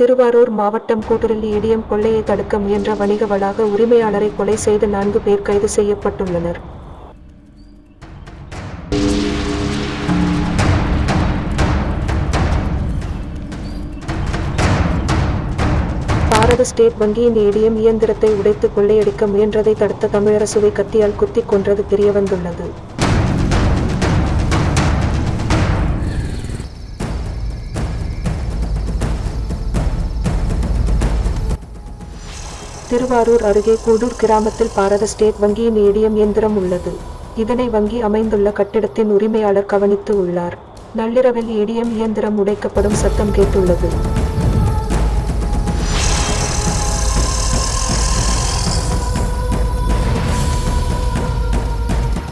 திருவாரூர் மாவட்டம் கூட்டுறல் இடியம் கொள்ளையை தடுக்க முயன்ற வணிக வளாக உரிமையாளரை கொலை செய்த நான்கு பேர் கைது செய்யப்பட்டுள்ளனர். பாரத ஸ்டேட் வங்கியின் ஏடிஎம் இயந்திரத்தை உடைத்து கொள்ளையடிக்க முயன்றதை தடுத்த தமிழரசுவை கத்தியால் குத்திக் கொன்றது தெரியவந்துள்ளது. திருவாரூர் அருகே கூடூர் கிராமத்தில் பாரத ஸ்டேட் வங்கியின் ஏடிஎம் இயந்திரம் உள்ளது. இதனை வங்கி அமைந்துள்ள கட்டிடத்தின் உரிமையாளர் கவனித்து உள்ளார். நள்ளிரவில் ஏடிஎம் இயந்திரம் உடைக்கப்படும் சத்தம் கேட்டுள்ளது.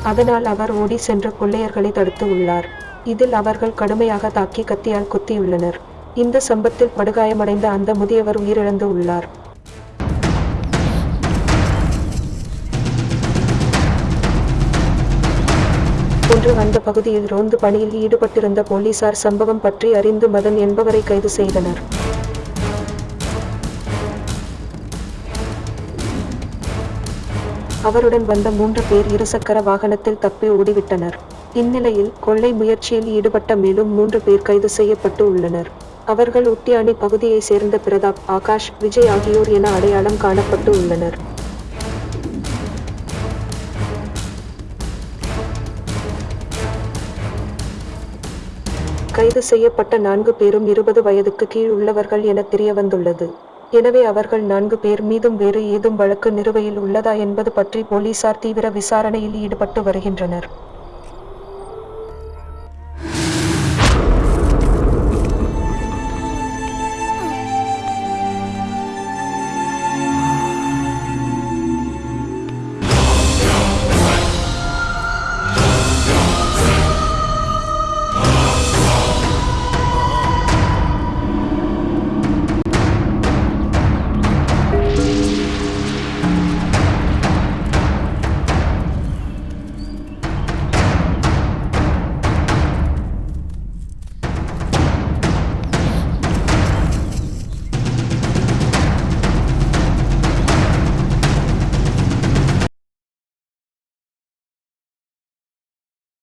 அதனால் அவர் ஓடி சென்ற கொள்ளையர்களை தடுத்து உள்ளார். இதில் அவர்கள் கடுமையாக தாக்கி கத்தியால் குத்தியுள்ளனர். இந்த சம்பத்தில் படுகாயமடைந்த அந்த முதியவர் உயிரிழந்து உள்ளார். ஒன்று அந்த பகுதியில் ரோந்து பணியில் ஈடுபட்டிருந்த போலீசார் சம்பவம் பற்றி அறிந்து மதன் என்பவரை கைது செய்தனர். அவருடன் வந்த மூன்று பேர் இருசக்கர வாகனத்தில் தப்பி ஓடிவிட்டனர். இந்நிலையில் கொள்ளை முயற்சியில் ஈடுபட்ட மேலும் மூன்று பேர் கைது செய்யப்பட்டு உள்ளனர். அவர்கள் உட்டியாணி பகுதியை சேர்ந்த பிரதாப் ஆகாஷ் விஜய் ஆகியோர் என அடையாளம் காணப்பட்டு உள்ளனர். கைது செய்யப்பட்ட நான்கு பேரும் இருபது வயதுக்கு கீழ் உள்ளவர்கள் என தெரியவந்துள்ளது. எனவே அவர்கள் நான்கு பேர் மீதும் வேறு ஏதும் வழக்கு நிறுவையில் உள்ளதா என்பது பற்றி போலீசார் தீவிர விசாரணையில் ஈடுபட்டு வருகின்றனர்.